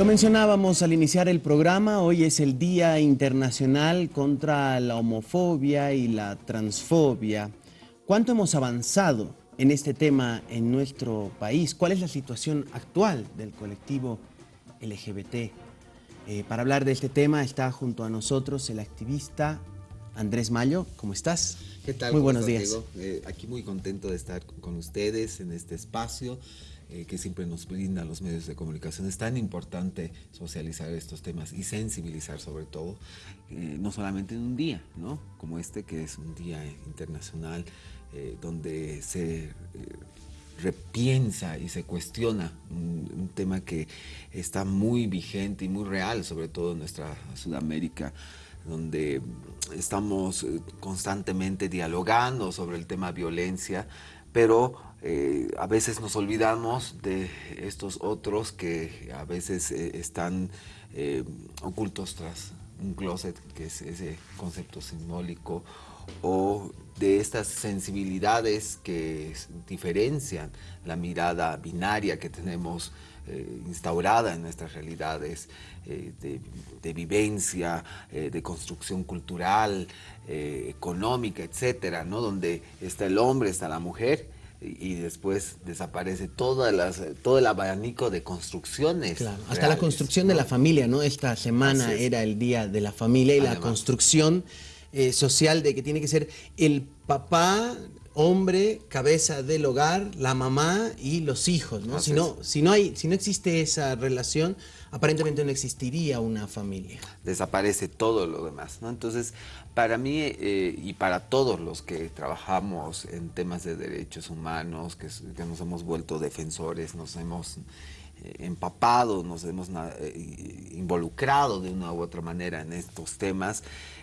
Lo mencionábamos al iniciar el programa, hoy es el Día Internacional contra la Homofobia y la Transfobia. ¿Cuánto hemos avanzado en este tema en nuestro país? ¿Cuál es la situación actual del colectivo LGBT? Eh, para hablar de este tema está junto a nosotros el activista Andrés Mayo. ¿Cómo estás? ¿Qué tal? Muy buenos días. Eh, aquí muy contento de estar con ustedes en este espacio. Eh, que siempre nos brindan los medios de comunicación. Es tan importante socializar estos temas y sensibilizar sobre todo, eh, no solamente en un día, ¿no? Como este que es un día internacional eh, donde se repiensa y se cuestiona un, un, tema que está muy vigente y muy real, sobre todo en nuestra Sudamérica donde estamos constantemente dialogando sobre el tema violencia, pero eh, a veces nos olvidamos de estos otros que a veces eh, están eh, ocultos tras un closet, que es ese concepto simbólico, o de estas sensibilidades que diferencian la mirada binaria que tenemos instaurada en nuestras realidades de, de, vivencia, de construcción cultural, económica, etcétera, ¿no? donde está el hombre, está la mujer, y después desaparece todas las, todo el abanico de construcciones. Claro, hasta la construcción de la familia, ¿no? Esta semana era el día de la familia y la construcción eh, social de que tiene que ser el papá, hombre, cabeza del hogar, la mamá y los hijos, ¿no? Si no, si no, hay, si no existe esa relación, aparentemente no existiría una familia. Desaparece todo lo demás, ¿no? Entonces, para mí eh, y para todos los que trabajamos en temas de derechos humanos, que, nos hemos vuelto defensores, nos hemos eh, empapado, nos hemos eh, involucrado de una u otra manera en estos temas,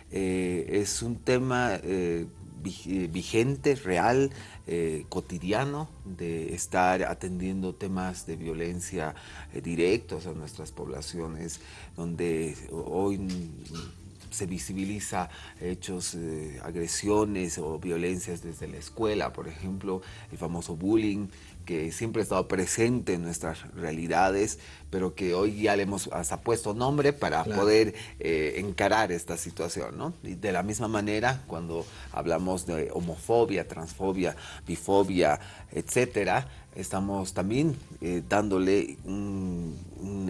es un tema vigente, real, cotidiano, de estar atendiendo temas de violencia directos a nuestras poblaciones, donde hoy se visibiliza hechos, eh, agresiones o violencias desde la escuela, por ejemplo, el famoso bullying, que siempre ha estado presente en nuestras realidades, pero que hoy ya le hemos hasta puesto nombre para poder eh, encarar esta situación, ¿no? Y de la misma manera, cuando hablamos de homofobia, transfobia, bifobia, etcétera, estamos también eh, dándole un,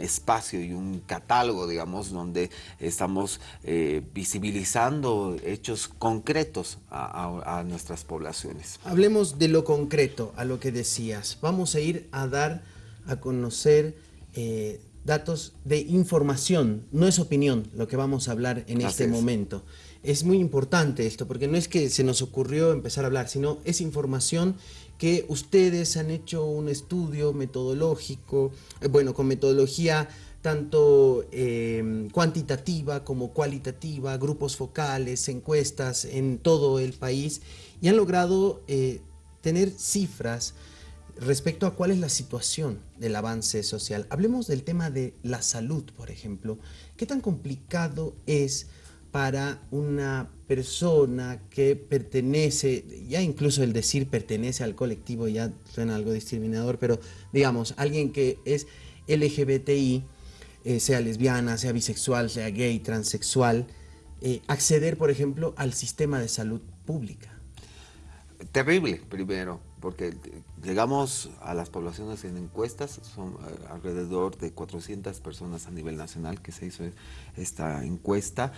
espacio y un catálogo, digamos, donde estamos eh, visibilizando hechos concretos a, nuestras poblaciones. Hablemos de lo concreto, a lo que decías. Vamos a ir a dar a conocer eh, datos de información, no es opinión lo que vamos a hablar en este momento. Es muy importante esto, porque no es que se nos ocurrió empezar a hablar, sino es información que ustedes han hecho un estudio metodológico, eh, bueno, con metodología tanto eh, cuantitativa como cualitativa, grupos focales, encuestas en todo el país y han logrado eh, tener cifras respecto a cuál es la situación del avance social. Hablemos del tema de la salud, por ejemplo. ¿Qué tan complicado es para una persona que pertenece, ya incluso el decir pertenece al colectivo ya suena algo discriminador, pero digamos, alguien que es LGBTI, eh, sea lesbiana, sea bisexual, sea gay, transexual, eh, acceder, por ejemplo, al sistema de salud pública? Terrible, primero, porque llegamos a las poblaciones en encuestas, son eh, alrededor de 400 personas a nivel nacional que se hizo esta encuesta,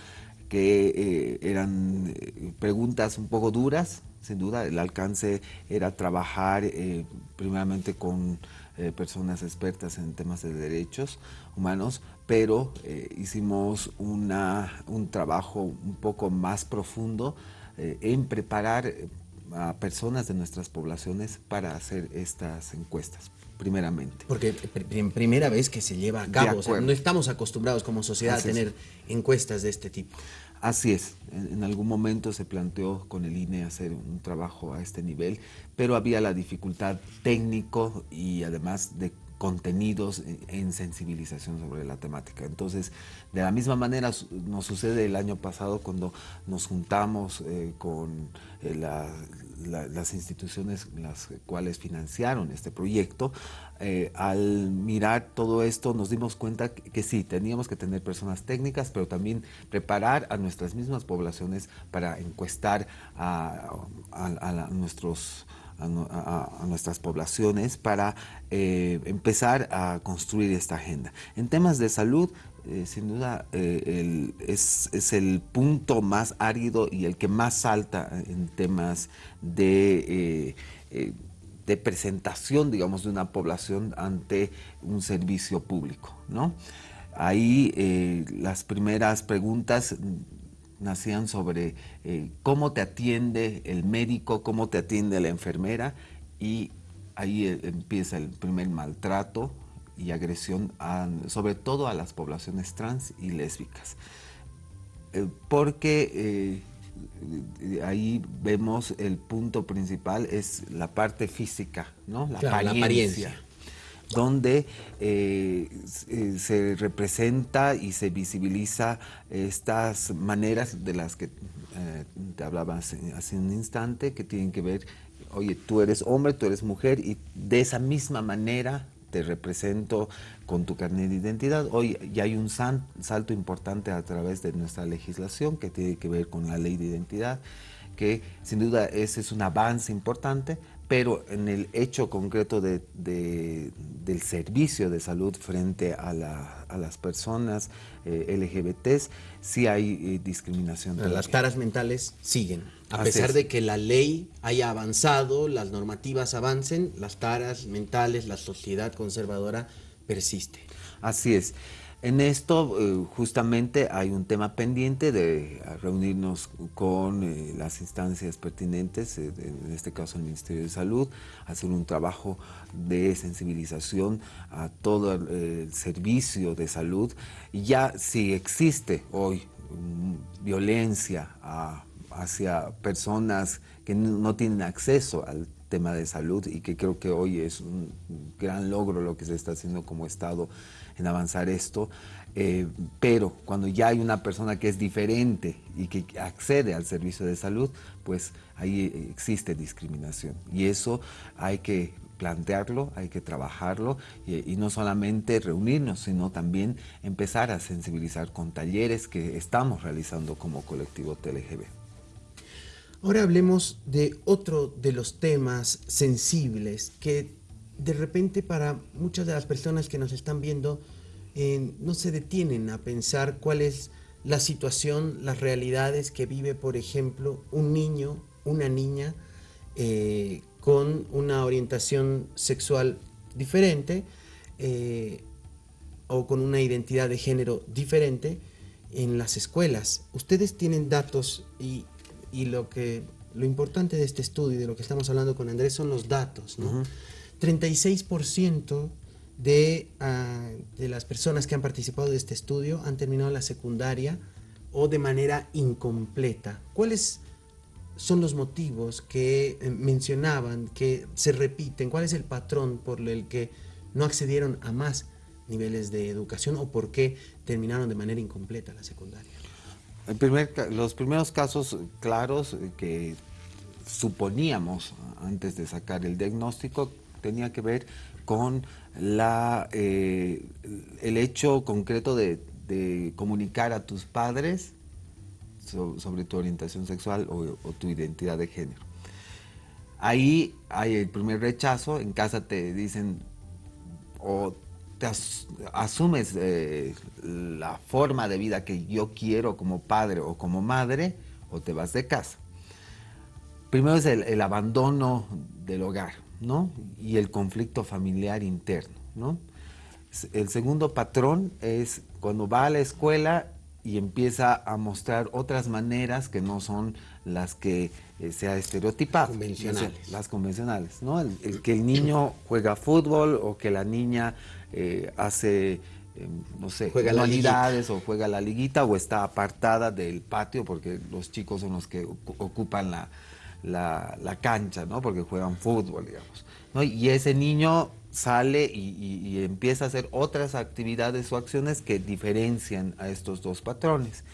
que eh, eran eh, preguntas un poco duras, sin duda. El alcance era trabajar eh, primeramente con personas expertas en temas de derechos humanos, pero hicimos una, un trabajo un poco más profundo en preparar a personas de nuestras poblaciones para hacer estas encuestas primeramente. Porque en primera vez que se lleva a cabo, no estamos acostumbrados como sociedad a tener encuestas de este tipo. Así es, en, algún momento se planteó con el INE hacer un trabajo a este nivel, pero había la dificultad técnico y además de contenidos en sensibilización sobre la temática. Entonces, de la misma manera nos sucede el año pasado cuando nos juntamos eh, con eh, las instituciones las cuales financiaron este proyecto. Eh, al mirar todo esto nos dimos cuenta que, sí, teníamos que tener personas técnicas, pero también preparar a nuestras mismas poblaciones para encuestar a nuestros a, nuestras poblaciones para eh, empezar a construir esta agenda. En temas de salud, eh, sin duda eh, es, el punto más árido y el que más salta en temas de, de presentación, digamos, de una población ante un servicio público, ¿no? Ahí las primeras preguntas nacían sobre eh, cómo te atiende el médico, cómo te atiende la enfermera y ahí eh, empieza el primer maltrato y agresión sobre todo a las poblaciones trans y lésbicas. Eh, porque ahí vemos el punto principal es la parte física, ¿no? La, apariencia donde eh, eh, se representa y se visibiliza estas maneras de las que eh, te hablaba hace, un instante, que tienen que ver, oye, tú eres hombre, tú eres mujer, y de esa misma manera te represento con tu carnet de identidad. Hoy ya hay un salto importante a través de nuestra legislación que tiene que ver con la ley de identidad, que sin duda ese es un avance importante, pero en el hecho concreto de, del servicio de salud frente a, las personas eh, LGBTs, sí hay eh, discriminación. las taras mentales siguen. A pesar de que la ley haya avanzado, las normativas avancen, las taras mentales, la sociedad conservadora persiste. Así es. En esto eh, justamente hay un tema pendiente de reunirnos con eh, las instancias pertinentes, eh, en este caso el Ministerio de Salud, hacer un trabajo de sensibilización a todo el servicio de salud. Ya si existe hoy mm, violencia hacia personas que no tienen acceso al tema de salud y que creo que hoy es un gran logro lo que se está haciendo como Estado en avanzar esto, eh, pero cuando ya hay una persona que es diferente y que accede al servicio de salud, pues ahí existe discriminación. Y eso hay que plantearlo, hay que trabajarlo y, y, no solamente reunirnos, sino también empezar a sensibilizar con talleres que estamos realizando como colectivo TLGB. Ahora hablemos de otro de los temas sensibles que de repente para muchas de las personas que nos están viendo eh, no se detienen a pensar cuál es la situación, las realidades que vive, por ejemplo, un niño, una niña eh, con una orientación sexual diferente eh, o con una identidad de género diferente en las escuelas. Ustedes tienen datos y, lo que lo importante de este estudio y de lo que estamos hablando con Andrés son los datos. ¿no? 36% de, ah, de las personas que han participado de este estudio han terminado la secundaria o de manera incompleta. ¿Cuáles son los motivos que eh, mencionaban, que se repiten? ¿Cuál es el patrón por el que no accedieron a más niveles de educación o por qué terminaron de manera incompleta la secundaria? los primeros casos claros que suponíamos antes de sacar el diagnóstico tenía que ver con la, eh, el hecho concreto de, comunicar a tus padres sobre tu orientación sexual o, tu identidad de género. Ahí hay el primer rechazo, en casa te dicen o te asumes eh, la forma de vida que yo quiero como padre o como madre o te vas de casa. Primero es el abandono del hogar ¿no? y el conflicto familiar interno. ¿no? El segundo patrón es cuando va a la escuela y empieza a mostrar otras maneras que no son las que eh, se ha estereotipado. Convencionales. Las convencionales, ¿no? El, que el niño juega fútbol o que la niña eh, hace, em, no sé, juega o juega la liguita o está apartada del patio porque los chicos son los que ocupan la, la, cancha, ¿no? Porque juegan fútbol, digamos. Y ese niño sale y, empieza a hacer otras actividades o acciones que diferencian a estos dos patrones.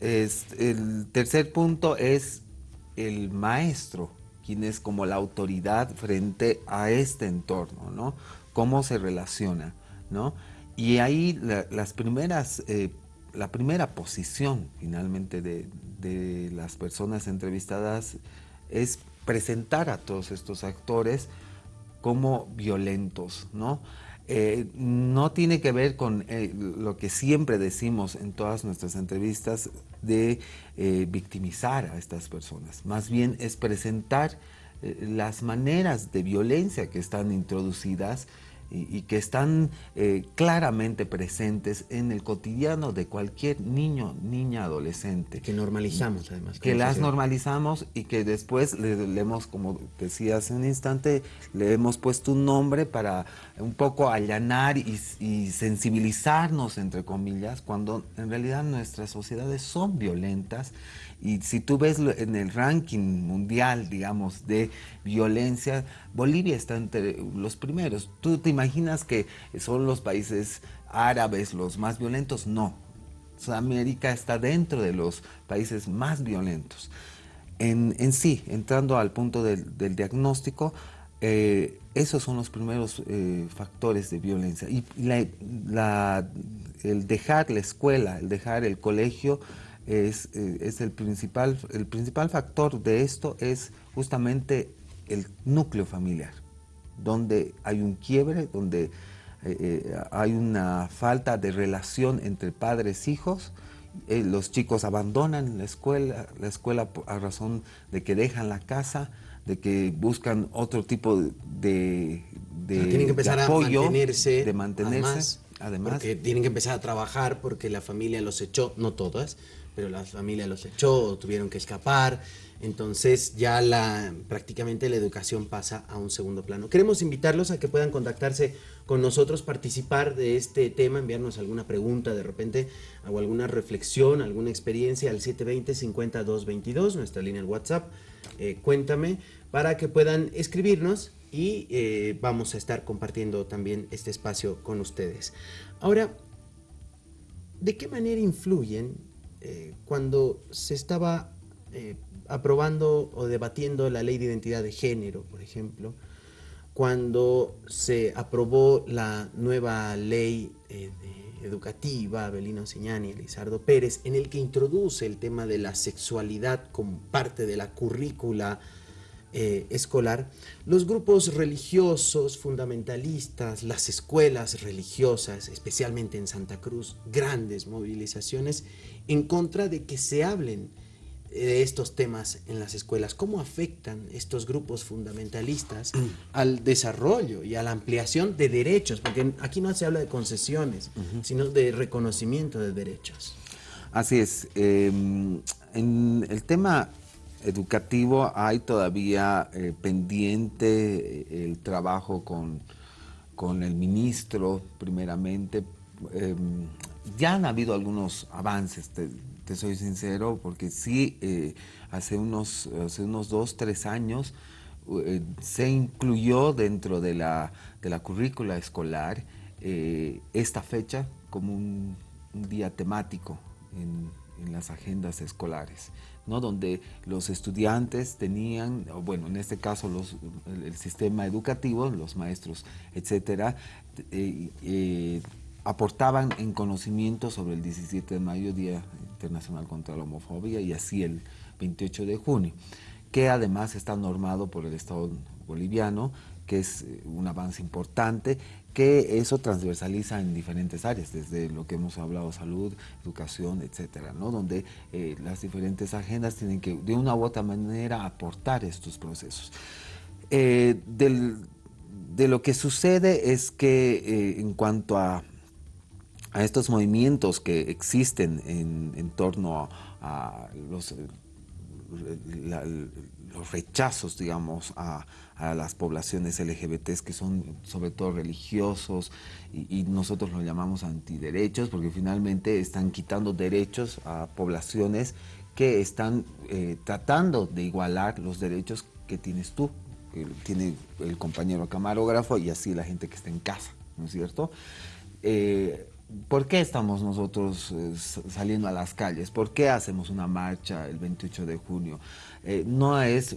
el tercer punto es el maestro, quien es como la autoridad frente a este entorno, ¿no? Cómo se relaciona, ¿no? Y ahí las primeras, eh, la primera posición finalmente de, de las personas entrevistadas es presentar a todos estos actores como violentos, ¿no? Eh, no tiene que ver con eh, lo que siempre decimos en todas nuestras entrevistas de eh, victimizar a estas personas. Más bien es presentar las maneras de violencia que están introducidas y, que están eh, claramente presentes en el cotidiano de cualquier niño, niña, adolescente. Que normalizamos además. Que las normalizamos y que después le, hemos, como decía hace un instante, le hemos puesto un nombre para un poco allanar y, y sensibilizarnos, entre comillas, cuando en realidad nuestras sociedades son violentas y si tú ves en el ranking mundial, digamos, de violencia, Bolivia está entre los primeros. ¿Tú te imaginas que son los países árabes los más violentos? No. Sudamérica está dentro de los países más violentos. En, en sí, entrando al punto del, diagnóstico, eh, esos son los primeros eh, factores de violencia. Y el dejar la escuela, el dejar el colegio, es, eh, es, el, principal, el principal factor de esto es justamente el núcleo familiar, donde hay un quiebre, donde eh, eh, hay una falta de relación entre padres e hijos, los chicos abandonan la escuela, la escuela a razón de que dejan la casa, de que buscan otro tipo de, de, tienen que empezar apoyo, a mantenerse, de mantenerse. Además, porque tienen que empezar a trabajar porque la familia los echó, no todas, pero la familia los echó, tuvieron que escapar, entonces ya la, prácticamente la educación pasa a un segundo plano. Queremos invitarlos a que puedan contactarse con nosotros, participar de este tema, enviarnos alguna pregunta de repente o alguna reflexión, alguna experiencia al 720-5222, nuestra línea de WhatsApp, eh, cuéntame, para que puedan escribirnos y eh, vamos a estar compartiendo también este espacio con ustedes. Ahora, ¿de qué manera influyen eh, cuando se estaba eh, aprobando o debatiendo la ley de identidad de género, por ejemplo, cuando se aprobó la nueva ley eh, educativa, Abelino Señani y Elizardo Pérez, en el que introduce el tema de la sexualidad como parte de la currícula eh, escolar, los grupos religiosos fundamentalistas, las escuelas religiosas, especialmente en Santa Cruz, grandes movilizaciones en contra de que se hablen de estos temas en las escuelas. ¿Cómo afectan estos grupos fundamentalistas al desarrollo y a la ampliación de derechos? Porque aquí no se habla de concesiones, sino de reconocimiento de derechos. Así es. Em, en el tema educativo hay todavía eh, pendiente eh, el trabajo con, con, el ministro, primeramente. Em, ya han habido algunos avances, te, soy sincero, porque sí, eh, hace, unos, hace unos dos, tres años se incluyó dentro de la, de la currícula escolar esta fecha como un, día temático en, en las agendas escolares. ¿No? donde los estudiantes tenían, bueno, en este caso los, el, sistema educativo, los maestros, etcétera, eh, eh, aportaban en conocimiento sobre el 17 de mayo, Día Internacional contra la Homofobia, y así el 28 de junio, que además está normado por el Estado boliviano, que es eh, un avance importante, que eso transversaliza en diferentes áreas, desde lo que hemos hablado, salud, educación, etcétera, ¿no? donde eh, las diferentes agendas tienen que de una u otra manera aportar estos procesos. Eh, de lo que sucede es que eh, en cuanto a, a, estos movimientos que existen en, torno a, los, los rechazos, digamos, a, las poblaciones LGBTs que son sobre todo religiosos y, nosotros lo llamamos antiderechos porque finalmente están quitando derechos a poblaciones que están eh, tratando de igualar los derechos que tienes tú tiene el compañero camarógrafo y así la gente que está en casa, ¿no es cierto? Eh, ¿Por qué estamos nosotros eh, saliendo a las calles? ¿Por qué hacemos una marcha el 28 de junio? Eh, no es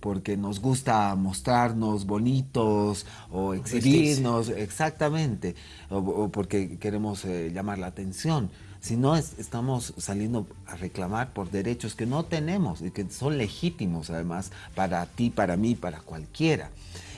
porque nos gusta mostrarnos bonitos o exhibirnos, exactamente, o, porque queremos eh, llamar la atención, sino estamos saliendo a reclamar por derechos que no tenemos y que son legítimos además para ti, para mí, para cualquiera,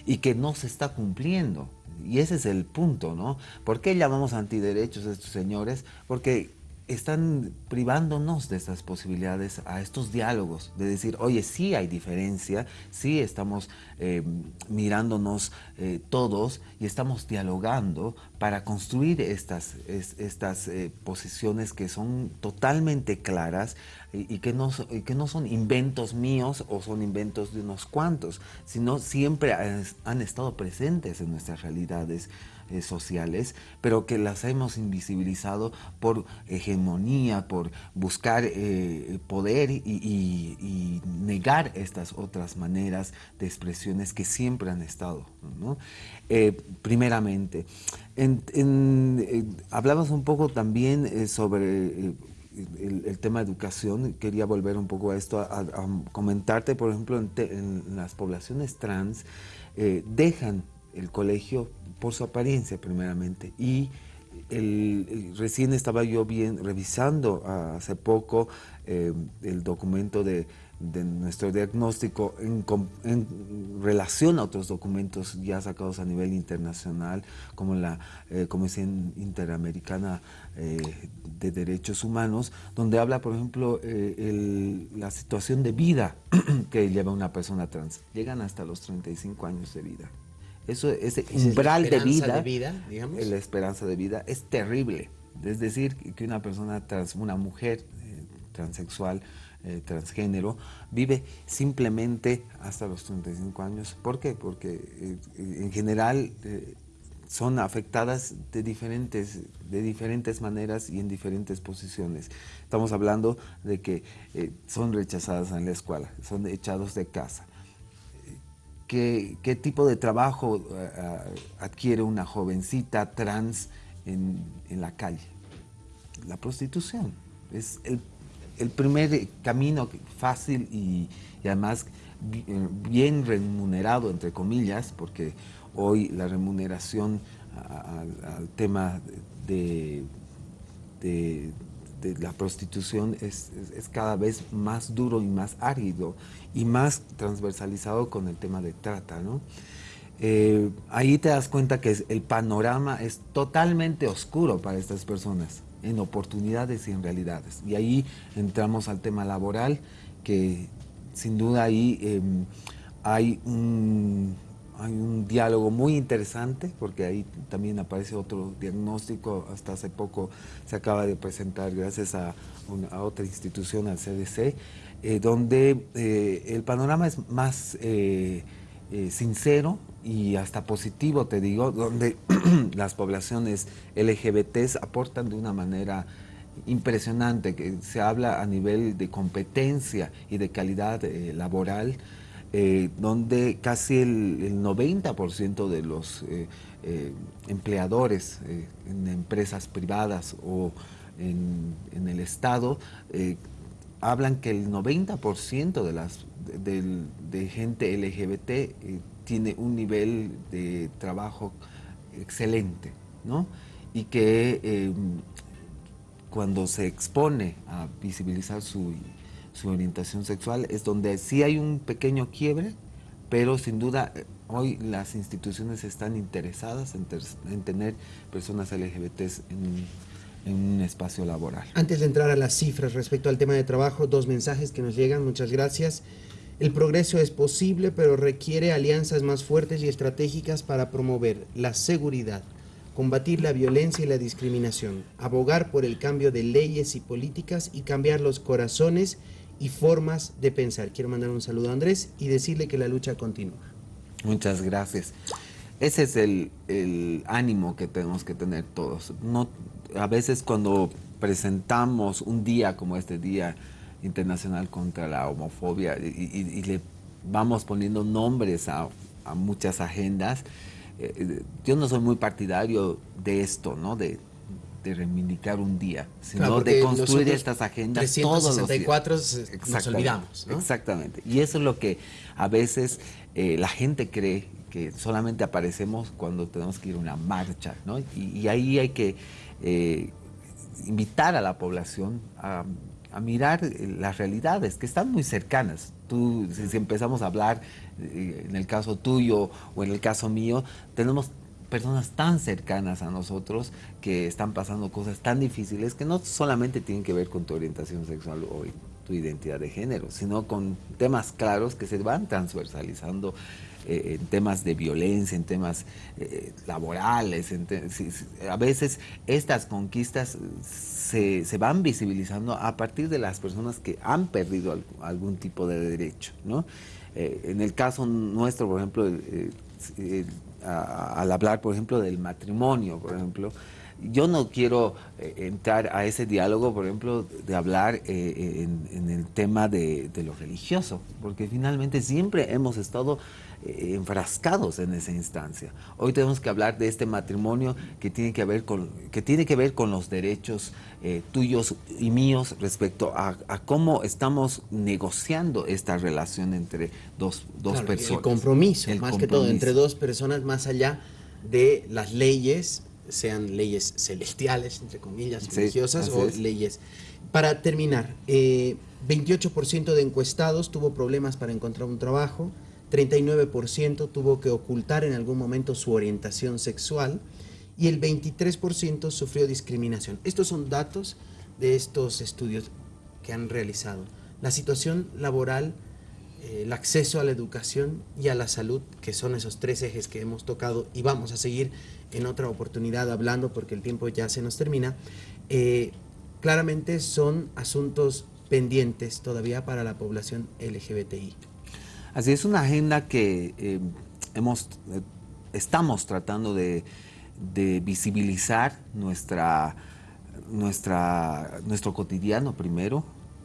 y que no se está cumpliendo. Y ese es el punto, ¿no? ¿Por qué llamamos antiderechos a estos señores? Porque están privándonos de esas posibilidades a estos diálogos, de decir, oye, sí hay diferencia, sí estamos eh, mirándonos eh, todos y estamos dialogando para construir estas, estas eh, posiciones que son totalmente claras y, que no, que no son inventos míos o son inventos de unos cuantos, sino siempre han estado presentes en nuestras realidades eh, sociales, pero que las hemos invisibilizado por hegemonía, por buscar eh, poder y, negar estas otras maneras de expresiones que siempre han estado. Eh, primeramente, hablamos un poco también sobre... El, tema de educación, quería volver un poco a esto, a, comentarte, por ejemplo, en, las poblaciones trans, dejan el colegio por su apariencia primeramente. Y recién estaba yo bien revisando hace poco eh, el documento de, nuestro diagnóstico en, relación a otros documentos ya sacados a nivel internacional, como la eh, Comisión Interamericana eh, de Derechos Humanos, donde habla, por ejemplo, la situación de vida que lleva una persona trans. Llegan hasta los 35 años de vida. Eso, ese umbral de vida, la esperanza de vida es terrible. Es decir, que una persona trans, una mujer eh, transexual, eh, transgénero, vive simplemente hasta los 35 años. ¿Por qué? Porque eh, en general son afectadas de diferentes, de diferentes maneras y en diferentes posiciones. Estamos hablando de que son rechazadas en la escuela, son echados de casa, qué, tipo de trabajo eh, eh, adquiere una jovencita trans en, la calle. La prostitución. Es el, primer camino fácil y, además eh, bien remunerado, entre comillas, porque hoy la remuneración al tema de, la prostitución es, cada vez más duro y más árido y más transversalizado con el tema de trata, ¿no? Eh, ahí te das cuenta que el panorama es totalmente oscuro para estas personas, en oportunidades y en realidades. Y ahí entramos al tema laboral, que sin duda ahí em, hay, un, hay un diálogo muy interesante, porque ahí también aparece otro diagnóstico, hasta hace poco se acaba de presentar gracias a, otra institución, al CDC, eh, donde eh, el panorama es más eh, sincero y hasta positivo, te digo, donde las poblaciones LGBTs aportan de una manera impresionante, que se habla a nivel de competencia y de calidad laboral, donde casi el, 90% de los empleadores en empresas privadas o en, el Estado hablan que el 90% de, las, de, gente LGBT eh, tiene un nivel de trabajo excelente, ¿no? Y que cuando se expone a visibilizar su, orientación sexual es donde sí hay un pequeño quiebre, pero sin duda eh, hoy las instituciones están interesadas en, en tener personas LGBT en en un espacio laboral. Antes de entrar a las cifras respecto al tema de trabajo, dos mensajes que nos llegan, muchas gracias. El progreso es posible, pero requiere alianzas más fuertes y estratégicas para promover la seguridad, combatir la violencia y la discriminación, abogar por el cambio de leyes y políticas y cambiar los corazones y formas de pensar. Quiero mandar un saludo a Andrés y decirle que la lucha continúa. Muchas gracias. Ese es el, ánimo que tenemos que tener todos. No, a veces cuando presentamos un día como este Día Internacional contra la Homofobia y, le vamos poniendo nombres a, muchas agendas. Eh, yo no soy muy partidario de esto, ¿no? De, reivindicar un día, sino de construir estas agendas todos los días. nos olvidamos. Exactamente. Y eso es lo que a veces eh, la gente cree que solamente aparecemos cuando tenemos que ir a una marcha, ¿no? Y, ahí hay que eh, invitar a la población a, mirar las realidades que están muy cercanas. Tú, si, empezamos a hablar, eh, en el caso tuyo o en el caso mío, tenemos personas tan cercanas a nosotros que están pasando cosas tan difíciles que no solamente tienen que ver con tu orientación sexual o tu identidad de género, sino con temas claros que se van transversalizando eh, en temas de violencia, en temas eh, laborales. a veces estas conquistas se, van visibilizando a partir de las personas que han perdido algún tipo de derecho. ¿no? Eh, en el caso nuestro, por ejemplo, al hablar, por ejemplo, del matrimonio, por ejemplo, yo no quiero entrar a ese diálogo, por ejemplo, de hablar en, el tema de, de, lo religioso, porque finalmente siempre hemos estado eh, enfrascados en esa instancia. Hoy tenemos que hablar de este matrimonio que tiene que ver con, que tiene que ver con los derechos eh, tuyos y míos respecto a, cómo estamos negociando esta relación entre dos, dos personas. El compromiso, más que todo, entre dos personas más allá de las leyes, sean leyes celestiales, entre comillas, religiosas, o leyes. Para terminar, 28% eh, de encuestados tuvo problemas para encontrar un trabajo, 39% tuvo que ocultar en algún momento su orientación sexual y el 23% sufrió discriminación. Estos son datos de estos estudios que han realizado. La situación laboral, eh, el acceso a la educación y a la salud, que son esos tres ejes que hemos tocado y vamos a seguir en otra oportunidad hablando porque el tiempo ya se nos termina, eh, claramente son asuntos pendientes todavía para la población LGBTI. Así es una agenda que eh, hemos, eh, estamos tratando de, visibilizar nuestra, nuestra, nuestro cotidiano primero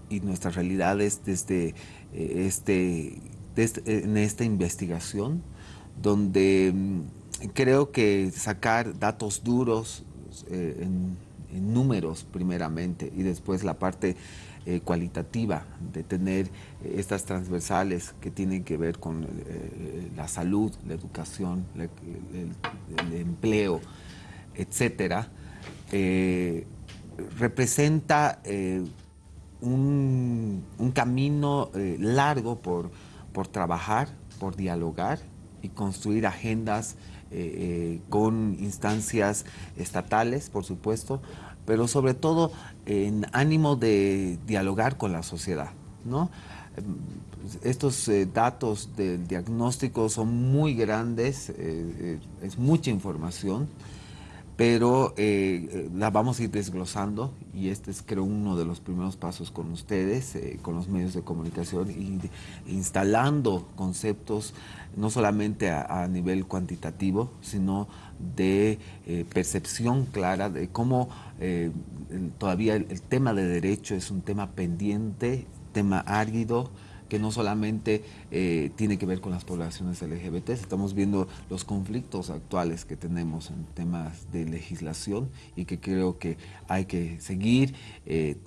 y nuestras realidades desde eh, este, en esta investigación, donde mm, creo que sacar datos duros en, en números primeramente y después la parte eh, cualitativa, de tener eh, estas transversales que tienen que ver con eh, la salud, la educación, el, empleo, etcétera, representa un, camino largo por, por trabajar, por dialogar y construir agendas con instancias estatales, por supuesto, pero sobre todo en ánimo de dialogar con la sociedad. ¿no? Estos eh, datos del diagnóstico son muy grandes, eh, eh, es mucha información, pero la vamos a ir desglosando y este es creo uno de los primeros pasos con ustedes, con los medios de comunicación y instalando conceptos no solamente a, nivel cuantitativo, sino de percepción clara de cómo todavía el, tema de derecho es un tema pendiente, tema árido, que no solamente eh, tiene que ver con las poblaciones LGBT, estamos viendo los conflictos actuales que tenemos en temas de legislación y que creo que hay que seguir eh,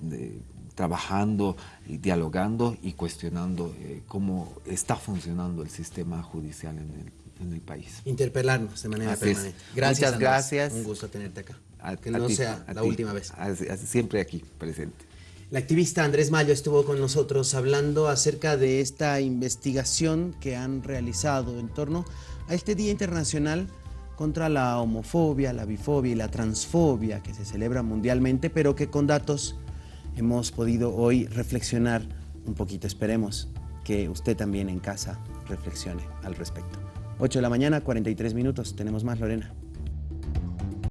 trabajando y dialogando y cuestionando eh, cómo está funcionando el sistema judicial en el, en el país. Interpelarnos de manera permanente. Gracias, Muchas gracias. Un gusto tenerte acá que no sea la última vez. siempre aquí presente. La activista Andrés Mayo estuvo con nosotros hablando acerca de esta investigación que han realizado en torno a este Día Internacional contra la homofobia, la bifobia y la transfobia que se celebra mundialmente, pero que con datos hemos podido hoy reflexionar un poquito. Esperemos que usted también en casa reflexione al respecto. 8 de la mañana, 43 minutos. Tenemos más, Lorena.